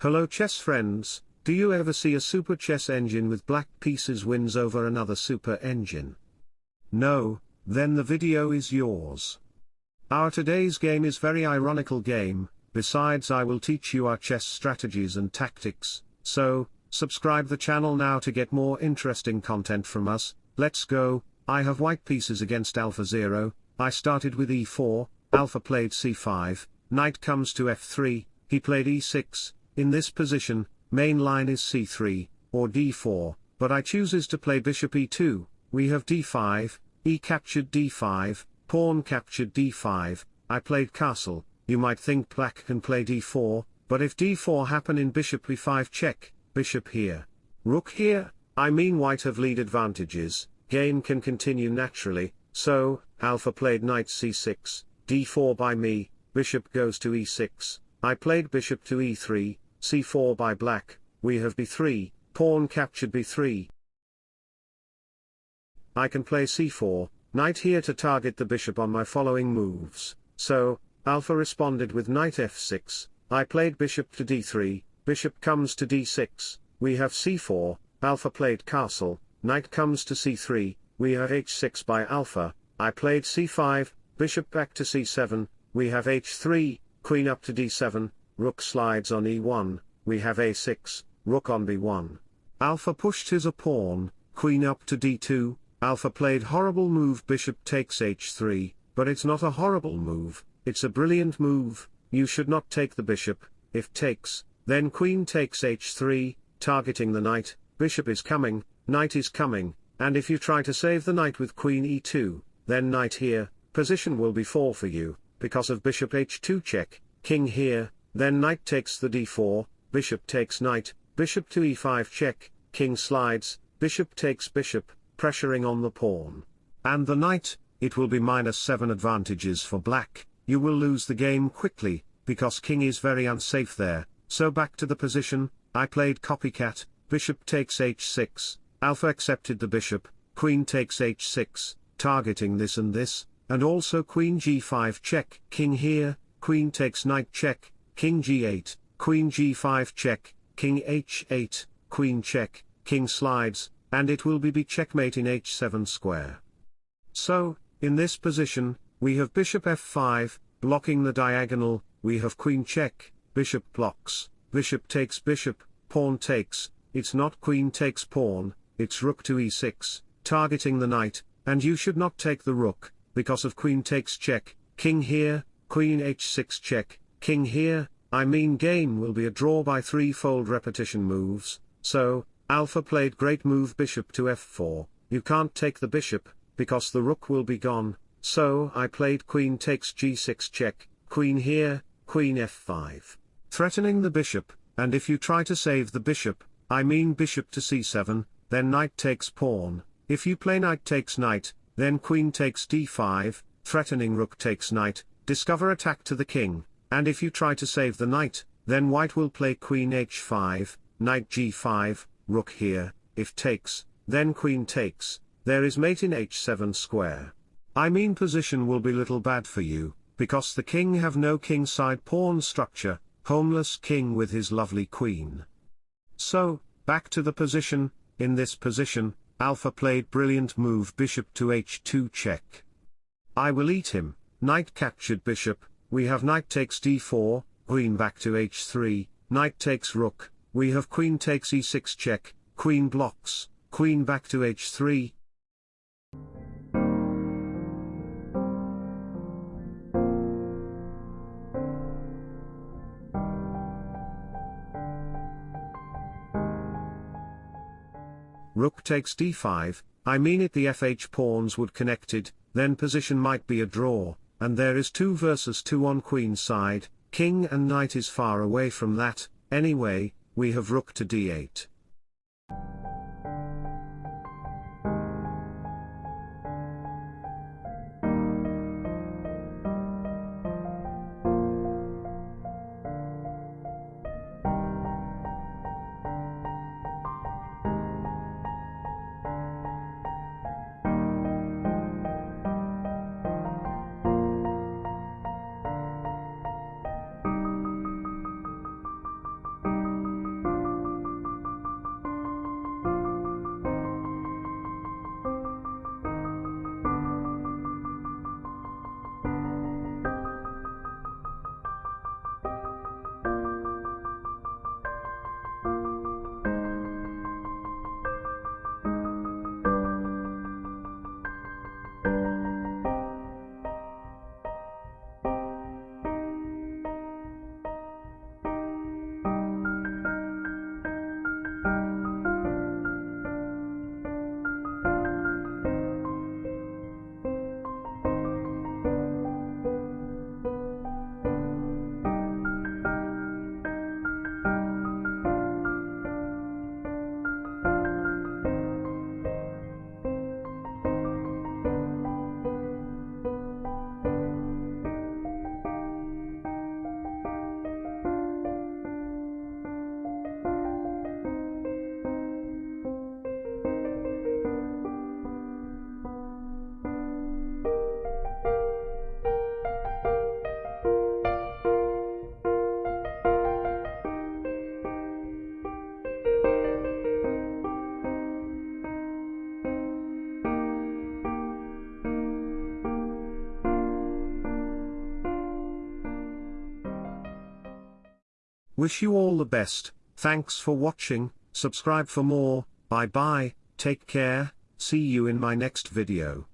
Hello chess friends, do you ever see a super chess engine with black pieces wins over another super engine? No, then the video is yours. Our today's game is very ironical game, besides I will teach you our chess strategies and tactics, so, subscribe the channel now to get more interesting content from us, let's go, I have white pieces against alpha 0, I started with e4, Alpha played c5, knight comes to f3, he played e6, in this position, main line is c3, or d4, but I chooses to play bishop e2, we have d5, e captured d5, pawn captured d5, I played castle, you might think black can play d4, but if d4 happen in bishop e5 check, bishop here, rook here, I mean white have lead advantages, game can continue naturally, so, alpha played knight c6, d4 by me, bishop goes to e6, I played bishop to e3, c4 by black, we have b3, pawn captured b3. I can play c4, knight here to target the bishop on my following moves, so, alpha responded with knight f6, I played bishop to d3, bishop comes to d6, we have c4, alpha played castle, knight comes to c3, we have h6 by alpha, I played c5, bishop back to c7, we have h3, queen up to d7, rook slides on e1, we have a6, rook on b1. Alpha pushed his a pawn, queen up to d2, Alpha played horrible move bishop takes h3, but it's not a horrible move, it's a brilliant move, you should not take the bishop, if takes, then queen takes h3, targeting the knight, bishop is coming, knight is coming, and if you try to save the knight with queen e2, then knight here, position will be 4 for you, because of bishop h2 check, king here, then knight takes the d4, bishop takes knight, bishop to e5 check, king slides, bishop takes bishop, pressuring on the pawn. And the knight, it will be minus 7 advantages for black, you will lose the game quickly, because king is very unsafe there, so back to the position, I played copycat, bishop takes h6, alpha accepted the bishop, queen takes h6, targeting this and this, and also queen g5 check, king here, queen takes knight check, king g8, queen g5 check, king h8, queen check, king slides, and it will be checkmate in h7 square. So, in this position, we have bishop f5, blocking the diagonal, we have queen check, bishop blocks, bishop takes bishop, pawn takes, it's not queen takes pawn, it's rook to e6, targeting the knight, and you should not take the rook, because of queen takes check, king here, queen h6 check, king here, I mean game will be a draw by threefold repetition moves, so, alpha played great move bishop to f4, you can't take the bishop, because the rook will be gone, so I played queen takes g6 check, queen here, queen f5, threatening the bishop, and if you try to save the bishop, I mean bishop to c7, then knight takes pawn, if you play knight takes knight, then queen takes d5, threatening rook takes knight, discover attack to the king, and if you try to save the knight, then white will play queen h5, knight g5, rook here, if takes, then queen takes, there is mate in h7 square. I mean position will be little bad for you, because the king have no king side pawn structure, homeless king with his lovely queen. So, back to the position, in this position, alpha played brilliant move bishop to h2 check. I will eat him, knight captured bishop, we have knight takes d4, queen back to h3, knight takes rook, we have queen takes e6 check, queen blocks, queen back to h3. Rook takes d5, I mean it the fh pawns would connected, then position might be a draw, and there is 2 versus 2 on queen side, king and knight is far away from that, anyway, we have rook to d8. Wish you all the best, thanks for watching, subscribe for more, bye bye, take care, see you in my next video.